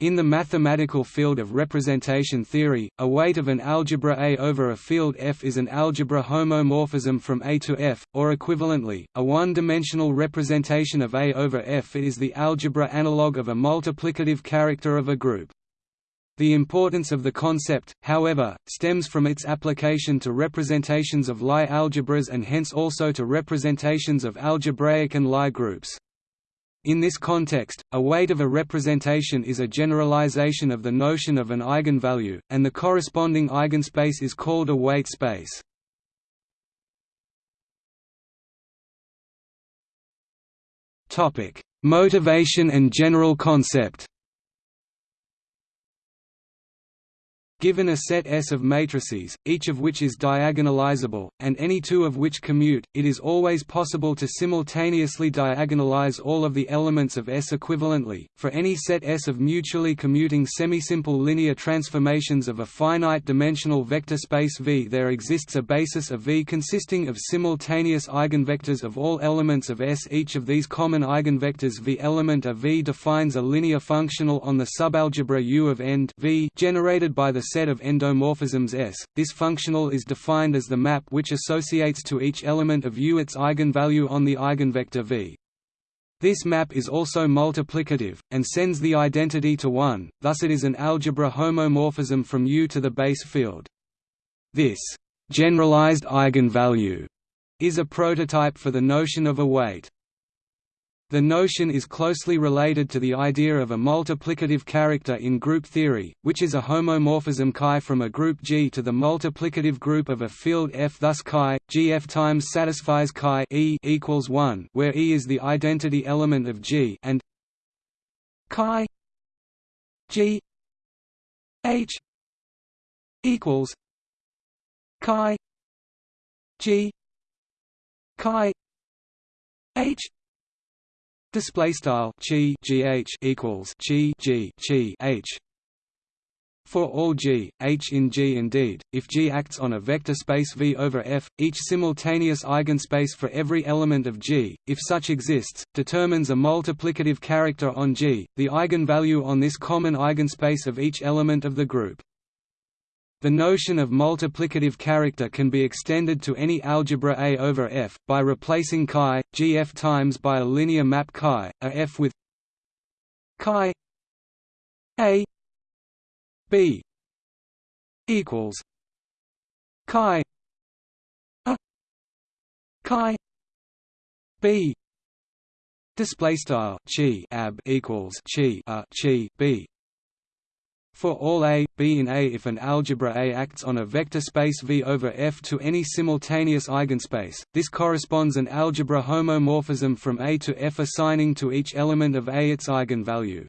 In the mathematical field of representation theory, a weight of an algebra A over a field F is an algebra homomorphism from A to F, or equivalently, a one-dimensional representation of A over F is the algebra analog of a multiplicative character of a group. The importance of the concept, however, stems from its application to representations of Lie algebras and hence also to representations of algebraic and Lie groups. In this context, a weight of a representation is a generalization of the notion of an eigenvalue, and the corresponding eigenspace is called a weight space. Motivation and general concept Given a set S of matrices, each of which is diagonalizable, and any two of which commute, it is always possible to simultaneously diagonalize all of the elements of S equivalently. For any set S of mutually commuting semisimple linear transformations of a finite dimensional vector space V, there exists a basis of V consisting of simultaneous eigenvectors of all elements of S. Each of these common eigenvectors V element of V defines a linear functional on the subalgebra U of end V generated by the set of endomorphisms S. This functional is defined as the map which associates to each element of U its eigenvalue on the eigenvector V. This map is also multiplicative, and sends the identity to 1, thus it is an algebra homomorphism from U to the base field. This generalized eigenvalue is a prototype for the notion of a weight. The notion is closely related to the idea of a multiplicative character in group theory, which is a homomorphism chi from a group G to the multiplicative group of a field F. Thus chi GF times satisfies chi E equals 1, where E is the identity element of G, and chi G H equals chi G chi H Display style chi gh equals chi g chi h. For all g, h in G indeed, if G acts on a vector space V over F, each simultaneous eigenspace for every element of G, if such exists, determines a multiplicative character on G, the eigenvalue on this common eigenspace of each element of the group. The notion of multiplicative character can be extended to any algebra A over F, by replacing chi, gf times by a linear map chi, a f with chi A B equals chi a chi B display style chi ab equals chi a chi B for all A, B in A if an algebra A acts on a vector space V over F to any simultaneous eigenspace, this corresponds an algebra homomorphism from A to F assigning to each element of A its eigenvalue.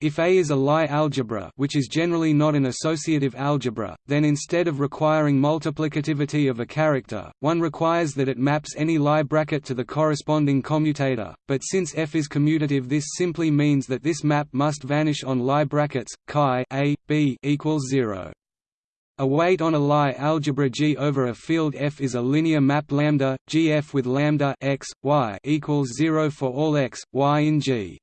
If A is a Lie algebra which is generally not an associative algebra, then instead of requiring multiplicativity of a character, one requires that it maps any Lie bracket to the corresponding commutator, but since F is commutative this simply means that this map must vanish on Lie brackets, chi A, B equals 0. A weight on a Lie algebra G over a field F is a linear map lambda, GF with lambda x, y equals 0 for all x, y in G.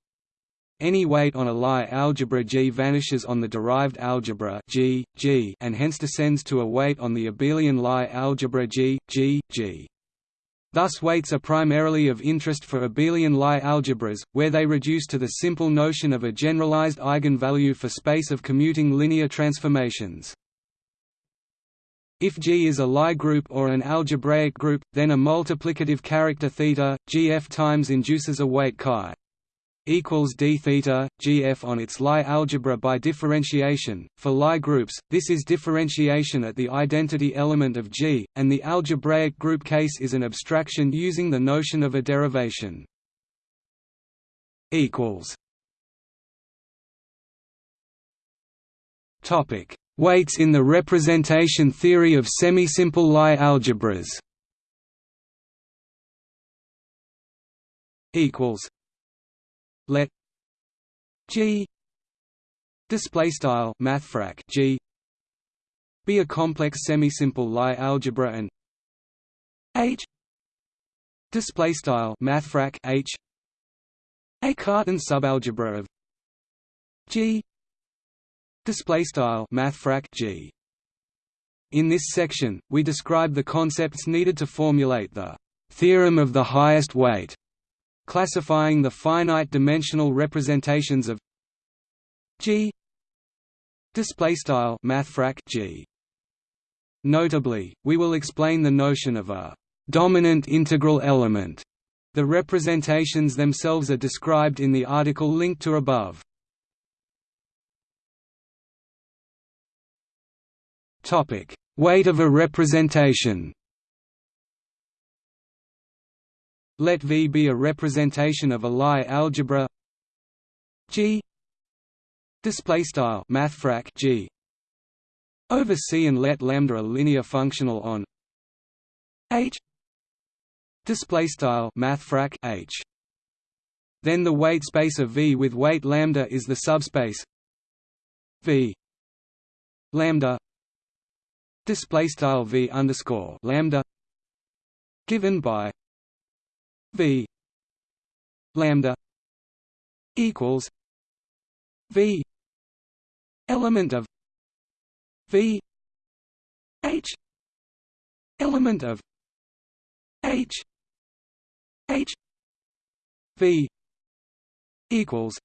Any weight on a Lie algebra G vanishes on the derived algebra G, G and hence descends to a weight on the abelian Lie algebra G, G, G. Thus weights are primarily of interest for abelian Lie algebras, where they reduce to the simple notion of a generalized eigenvalue for space of commuting linear transformations. If G is a Lie group or an algebraic group, then a multiplicative character θ, Gf times induces a weight chi equals d theta gf on its Lie algebra by differentiation. For Lie groups, this is differentiation at the identity element of G, and the algebraic group case is an abstraction using the notion of a derivation. Equals. Topic: Weights in the representation theory of semisimple Lie algebras. Equals let G display style mathfrak G be a complex semisimple Lie algebra and H display style mathfrak H a Cartan subalgebra of G display style mathfrak G. In this section we describe the concepts needed to formulate the theorem of the highest weight classifying the finite dimensional representations of G display style mathfrak G. Notably we will explain the notion of a dominant integral element. The representations themselves are described in the article linked to above. Topic. Weight of a representation Let V be a representation of a Lie algebra. G. Display style mathfrak G. Over C and let lambda a linear functional on H. Display style mathfrak H. Then the weight space of V with weight lambda is the subspace V. Lambda. Display style V underscore lambda given by V lambda equals V element of V H element of H H V equals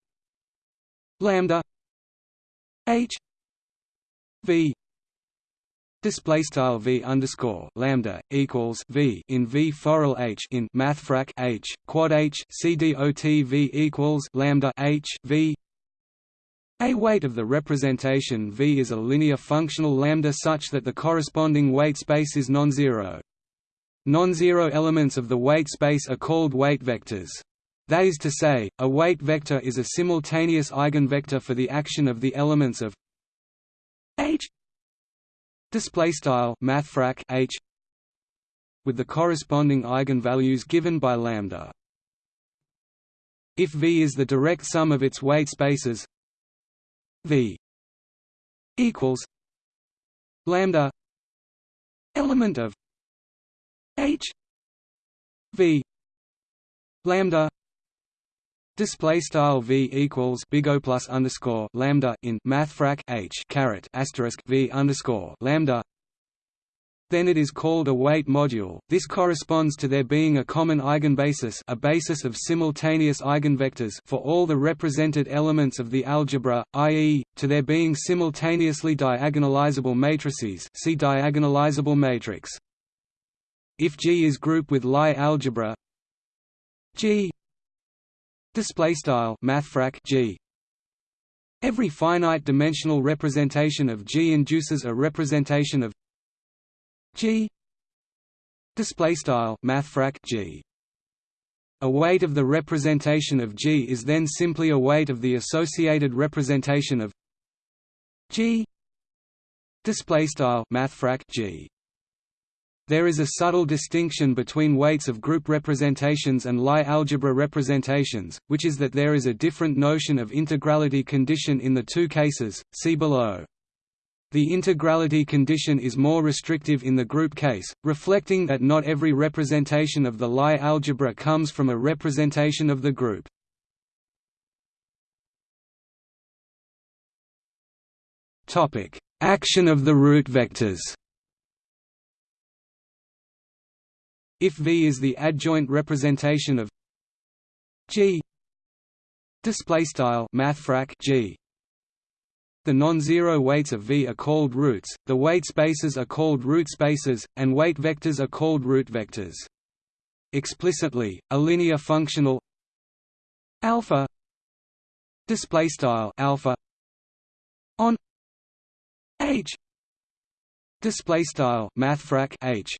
lambda H V Display style v underscore lambda equals v in v foral h in mathfrak h quad h c dot v equals lambda h v. A weight of the representation v is a linear functional lambda such that the corresponding weight space is non-zero. Non-zero elements of the weight space are called weight vectors. That is to say, a weight vector is a simultaneous eigenvector for the action of the elements of display style mathfrak h with the corresponding eigenvalues given by lambda. If v is the direct sum of its weight spaces v equals lambda element of h v lambda Display style v equals big O plus underscore lambda in mathfrak h caret asterisk v underscore lambda. Then it is called a weight module. This corresponds to there being a common eigenbasis, a basis of simultaneous eigenvectors for all the represented elements of the algebra, i.e., to there being simultaneously diagonalizable matrices. See diagonalizable matrix. If G is group with Lie algebra, G Display style mathfrak G. Every finite dimensional representation of G induces a representation of G. Display style mathfrak G. A weight of the representation of G is then simply a weight of the associated representation of G. Display style mathfrak G. There is a subtle distinction between weights of group representations and Lie algebra representations, which is that there is a different notion of integrality condition in the two cases, see below. The integrality condition is more restrictive in the group case, reflecting that not every representation of the Lie algebra comes from a representation of the group. Action of the root vectors if V is the adjoint representation of G. Display style mathfrak G. The non-zero weights of V are called roots, the weight spaces are called root spaces, and weight vectors are called root vectors. Explicitly, a linear functional alpha display style alpha on H display style mathfrak H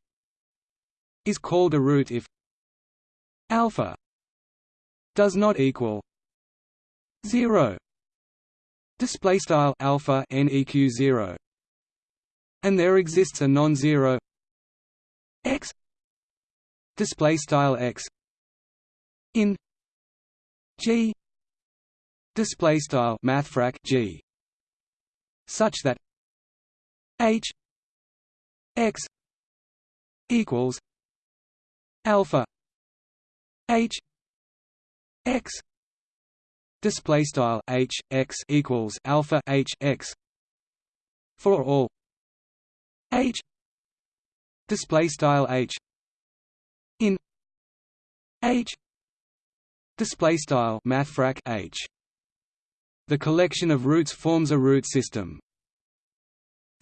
is called a root if alpha does not equal 0 display style alpha neq 0 and there exists a non-zero x. Display style x in g. Display style mathfrak g. Such that h x equals alpha h x display style h x equals alpha h x for all h display style h in h display style mathfrak h. The collection of roots forms a root system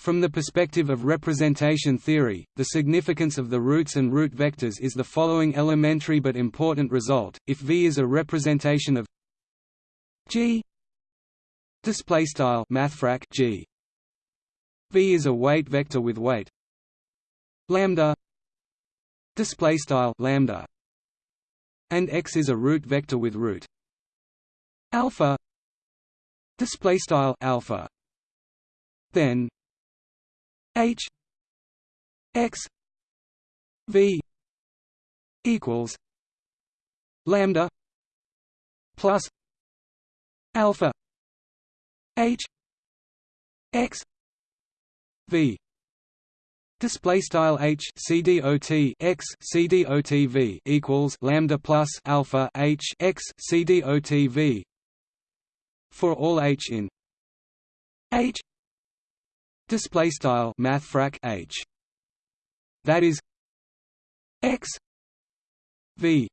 from the perspective of representation theory, the significance of the roots and root vectors is the following elementary but important result: if V is a representation of G display style mathfrak G. V is a weight vector with weight lambda display style lambda. And X is a root vector with root alpha display style alpha. Then H X V equals lambda plus alpha H X V. Display style h c d o t x c d o t v equals lambda plus alpha h x c d o t v for all h in. H display style mathfrak h. That is x v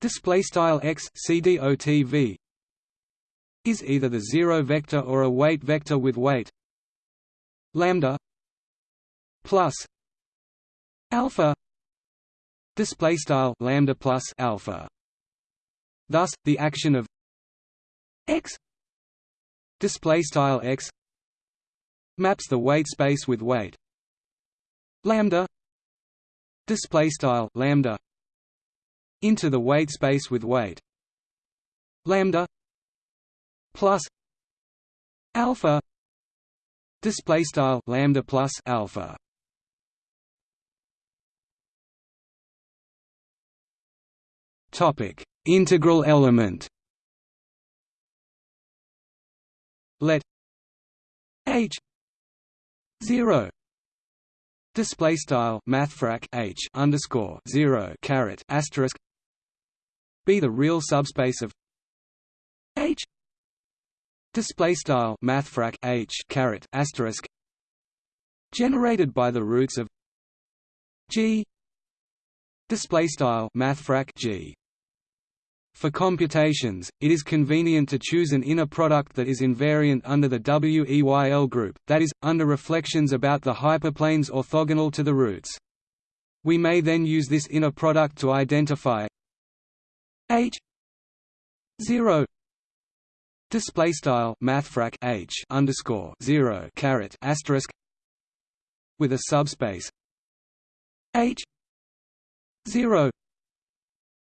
display style x cdotv is either the zero vector or a weight vector with weight lambda plus alpha display style lambda plus alpha. Thus the action of x display style x maps the weight space with weight. Lambda. Display style lambda. Into the weight space with weight. Lambda. Plus. Alpha. Display style lambda plus alpha. Topic. Integral element. Let h 0 display style mathfrak h underscore 0 caret asterisk. Be the real subspace of h. Display style mathfrak h caret asterisk. Generated by the roots of g. Display style mathfrak g for computations, it is convenient to choose an inner product that is invariant under the WEYL group, that is, under reflections about the hyperplanes orthogonal to the roots. We may then use this inner product to identify h 0 display style mathfrak h underscore 0 caret asterisk with a subspace h 0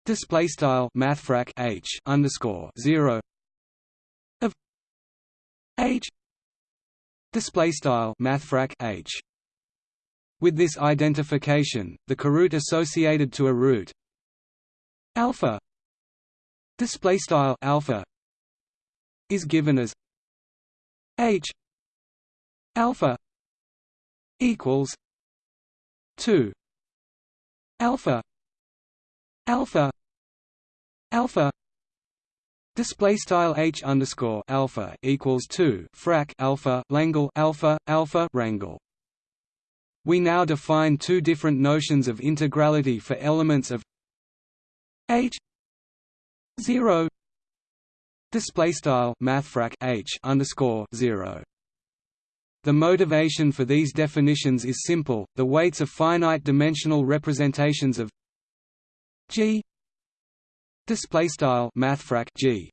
display style mathfrak h underscore 0 of h display style mathfrak h. With this identification the coroot associated to a root alpha display style alpha is given as h alpha equals 2 alpha alpha. Alpha. Display style h underscore alpha equals 2 frac alpha langle alpha alpha rangle we now define two different notions of integrality for elements of h 0 display style mathfrak h underscore 0 the motivation for these definitions is simple, the weights of finite dimensional representations of G. Display style mathfrak G.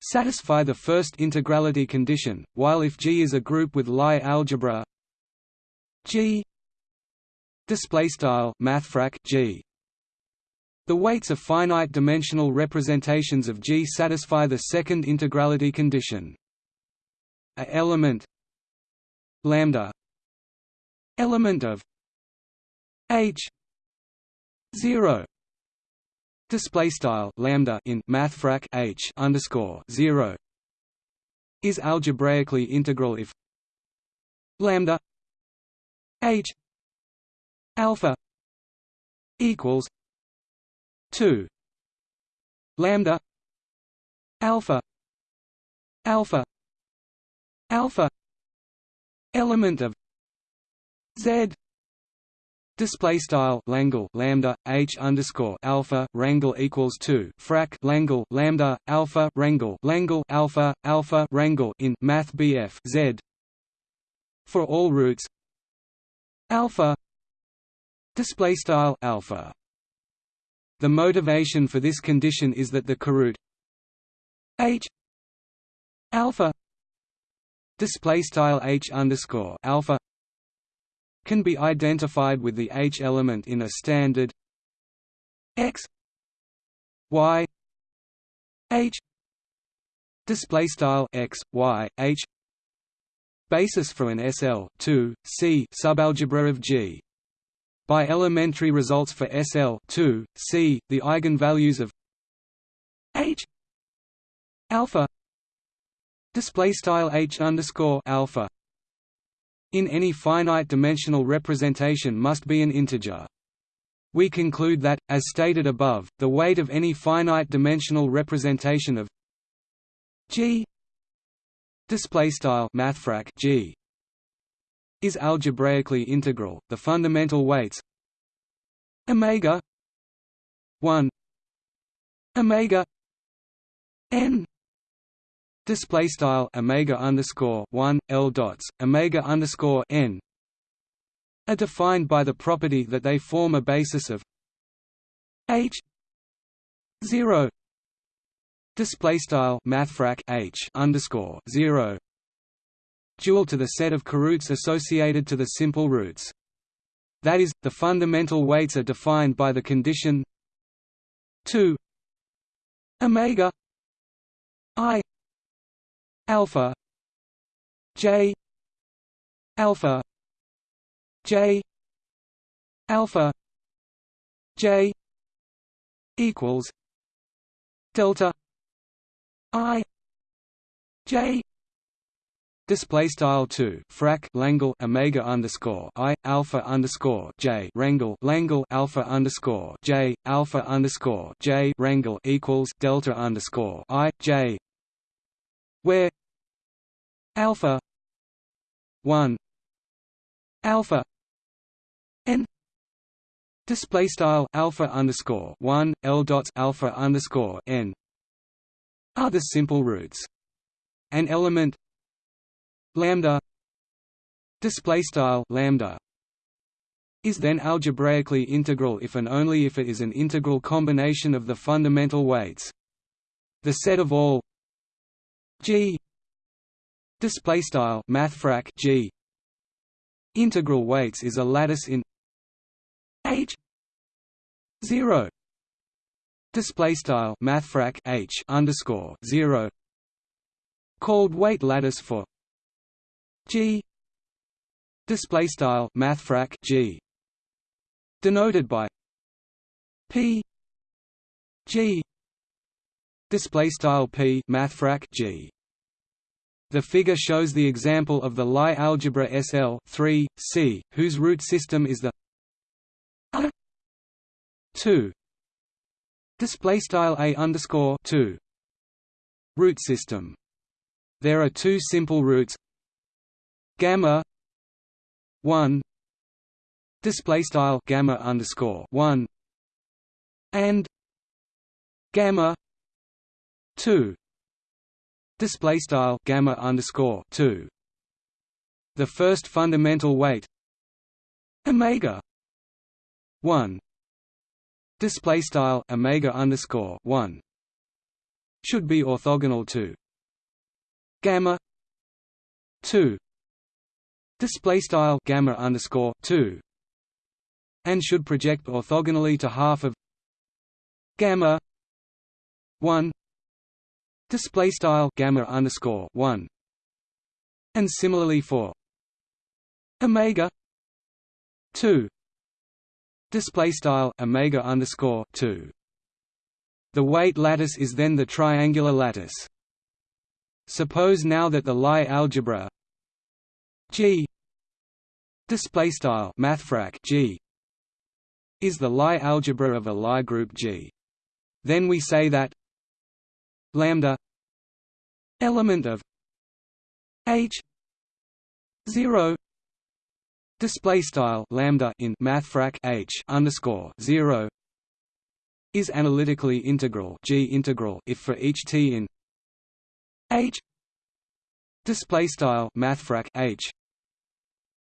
Satisfy the first integrality condition while if G is a group with Lie algebra G. Display style mathfrak G. The weights of finite dimensional representations of G satisfy the second integrality condition. A element lambda element of H 0 display style lambda in mathfrak h underscore 0 is algebraically integral if lambda h alpha equals 2 lambda alpha alpha alpha element of z Display style Langle lambda h underscore alpha rangle equals two frac Langle lambda alpha rangle Langle alpha alpha rangle in Math BF Z. For all roots. Alpha. Display style alpha. The motivation for this condition is that the coroot h alpha. Display style h underscore alpha can be identified with the H element in a standard X Y H display style X Y H basis for an SL 2 C subalgebra of G. By elementary results for SL 2 C the eigenvalues of H alpha display style H underscore alpha in any finite-dimensional representation must be an integer. We conclude that, as stated above, the weight of any finite-dimensional representation of G mathfrak G is algebraically integral. The fundamental weights omega 1 omega n display style omega underscore one L dots omega underscore n are defined by the property that they form a basis of H zero display style mathfrak H underscore zero dual to the set of coroots associated to the simple roots. That is, the fundamental weights are defined by the condition 2 omega i alpha. J. Alpha. J. Alpha. J. Equals delta i j. Display style two frac Langle Omega underscore I Alpha underscore J Rangle Langle Alpha underscore J Alpha underscore J Rangle equals Delta underscore I J where alpha 1 alpha n display style alpha underscore 1 l dots alpha underscore n are the simple roots. An element lambda display style lambda is then algebraically integral if and only if it is an integral combination of the fundamental weights. The set of all G. Display style mathfrak G. Integral weights is a lattice in H 0 display style mathfrak H underscore 0 called weight lattice for G. Display style mathfrak G. Denoted by P G. Display style p mathfrak g the figure shows the example of the Lie algebra SL 3 C whose root system is the 2 display style a underscore 2 root system. There are two simple roots. Gamma 1 display style gamma underscore 1 and gamma 2 display style gamma underscore 2 the first fundamental weight omega 1 display style omega underscore 1 should be orthogonal to gamma 2 display style gamma underscore 2 and should project orthogonally to half of gamma 1 display style gamma underscore 1 and similarly for omega 2 display style omega underscore 2 the weight lattice is then the triangular lattice. Suppose now that the Lie algebra G display style mathfrak G is the Lie algebra of a Lie group G. Then we say that lambda element of h 0 display style lambda in mathfrak h underscore 0 is analytically integral g integral if for each t in h display style mathfrak h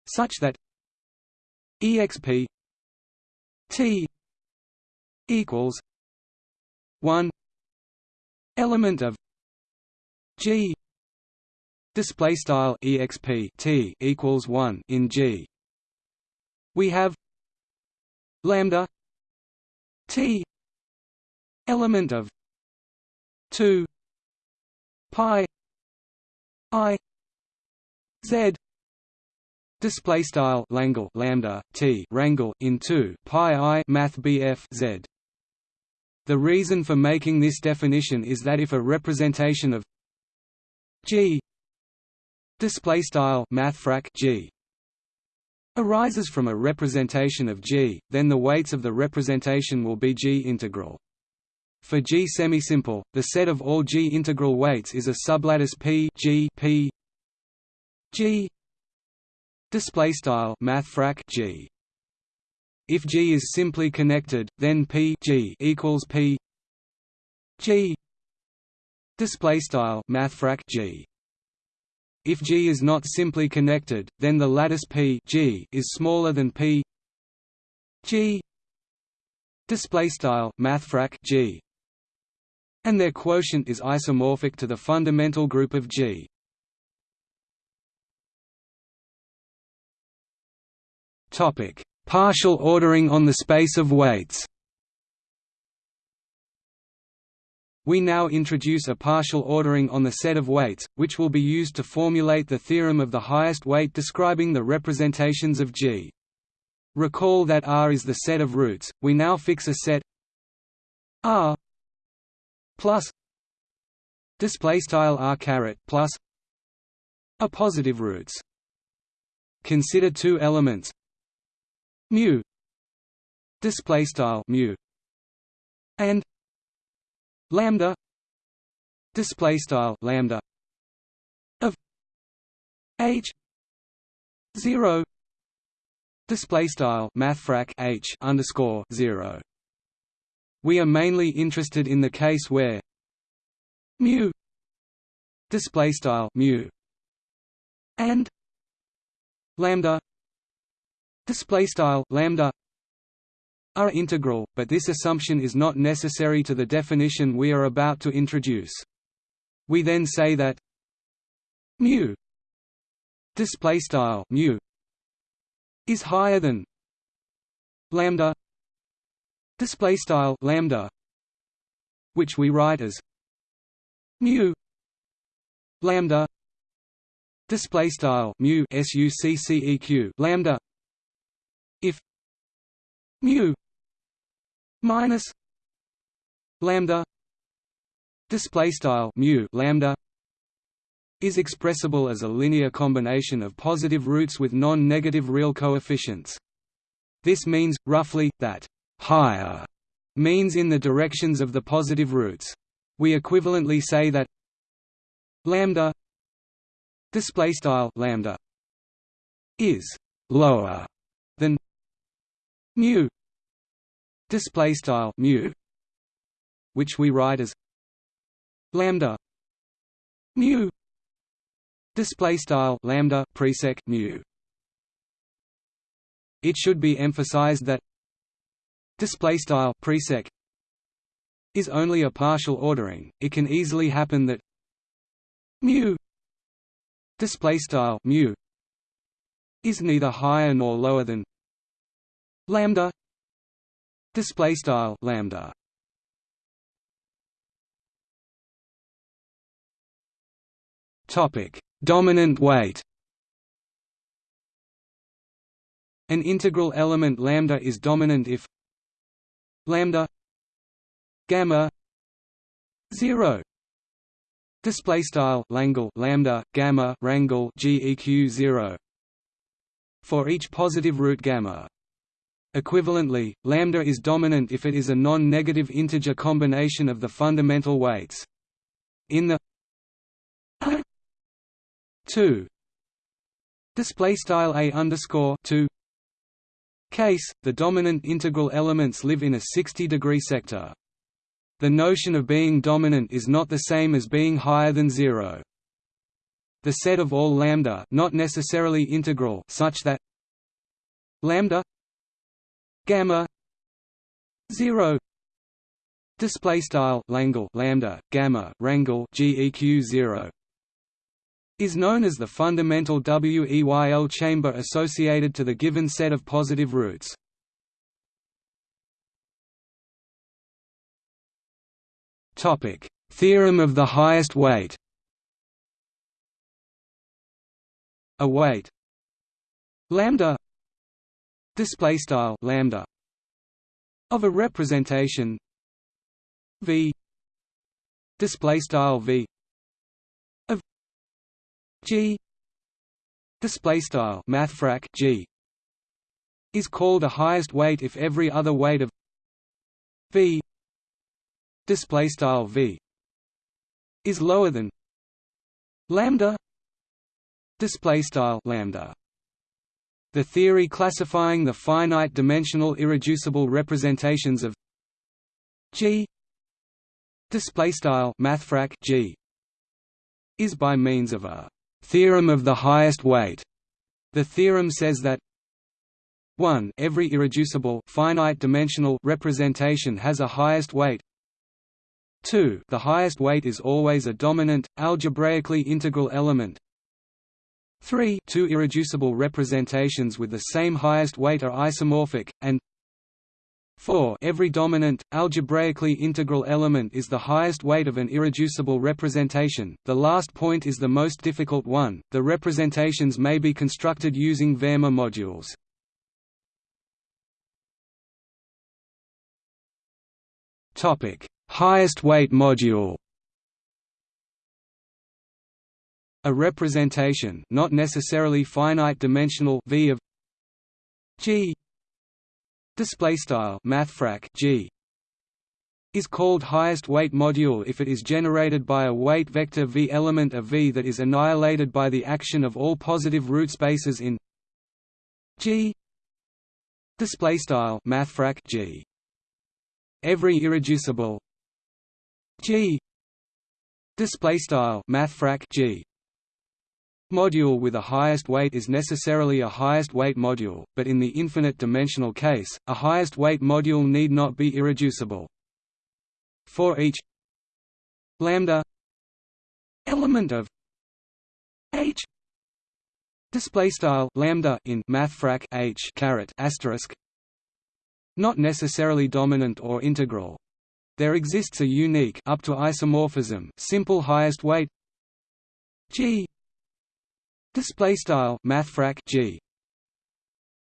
such that exp t equals 1 element of g display style exp t equals 1 in g. We have lambda t element of 2 pi i z display style langle lambda t rangle in 2 pi i math bf z the reason for making this definition is that if a representation of g display style mathfrak g arises from a representation of g then the weights of the representation will be g integral. For G semisimple, the set of all G integral weights is a sublattice P G P G display style mathfrak G if G is simply connected then P G equals P G. Display style mathfrak G. If G is not simply connected then the lattice P G is smaller than P G. Display style mathfrak G. And their quotient is isomorphic to the fundamental group of G. Topic: Partial ordering on the space of weights. We now introduce a partial ordering on the set of weights, which will be used to formulate the theorem of the highest weight describing the representations of G. Recall that R is the set of roots, we now fix a set R plus display style r caret plus a positive roots. Consider two elements mu display style mu and lambda display style lambda of h 0 display style mathfrak h underscore 0 we are mainly interested in the case where mu display style mu and lambda display style lambda are integral, but this assumption is not necessary to the definition we are about to introduce. We then say that mu display style mu is higher than lambda display style lambda which we write as mu lambda display style mu succeq lambda mu minus lambda display style mu lambda is expressible as a linear combination of positive roots with non-negative real coefficients this means roughly that higher means in the directions of the positive roots. We equivalently say that lambda display style lambda is lower mu display style mu which we write as lambda mu display style lambda presec mu. It should be emphasized that display style presec is only a partial ordering. It can easily happen that mu display style mu is neither higher nor lower than lambda display style lambda. Topic dominant weight. An integral element lambda is dominant if lambda gamma 0 display style langle lambda gamma rangle geq 0 for each positive root gamma equivalently lambda is dominant if it is a non-negative integer combination of the fundamental weights in the 2 display style a underscore 2 case the dominant integral elements live in a 60 degree sector. The notion of being dominant is not the same as being higher than zero. The set of all lambda not necessarily integral such that lambda gamma 0 display style langle lambda gamma rangle geq 0 is known as the fundamental WEYL chamber associated to the given set of positive roots. Topic: Theorem of the highest weight. A weight lambda display style lambda of a representation v display style v G display style mathfrak G is called a highest weight if every other weight of V display style V is lower than lambda display style lambda the theory classifying the finite dimensional irreducible representations of G display style mathfrak G is by means of a Theorem of the highest weight. The theorem says that 1 every irreducible finite dimensional representation has a highest weight 2 the highest weight is always a dominant algebraically integral element 3 two irreducible representations with the same highest weight are isomorphic and 4 Every dominant, algebraically integral element is the highest weight of an irreducible representation. The last point is the most difficult one. The representations may be constructed using Verma modules. Topic: Highest weight module. A representation, not necessarily finite dimensional V of G. Display style mathfrak g. is called highest weight module if it is generated by a weight vector v element of v that is annihilated by the action of all positive root spaces in g. Display style mathfrak g. Every irreducible g. Display style mathfrak g module with a highest weight is necessarily a highest weight module, but in the infinite dimensional case, a highest weight module need not be irreducible. For each lambda element of h display style lambda in mathfrak h caret asterisk not necessarily dominant or integral there exists a unique up to isomorphism simple highest weight g Display style mathfrak g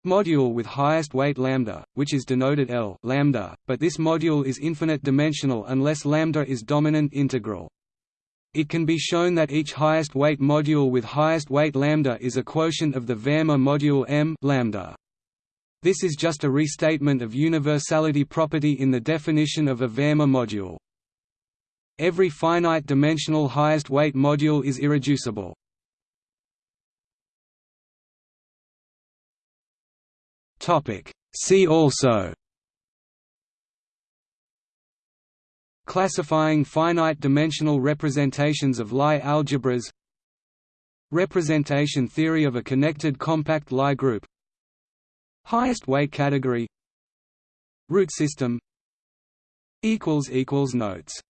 module with highest weight lambda, which is denoted L lambda, but this module is infinite dimensional unless lambda is dominant integral. It can be shown that each highest weight module with highest weight lambda is a quotient of the Verma module M lambda. This is just a restatement of universality property in the definition of a Verma module. Every finite dimensional highest weight module is irreducible. Topic. See also Classifying finite dimensional representations of Lie algebras Representation theory of a connected compact Lie group Highest weight category Root system Notes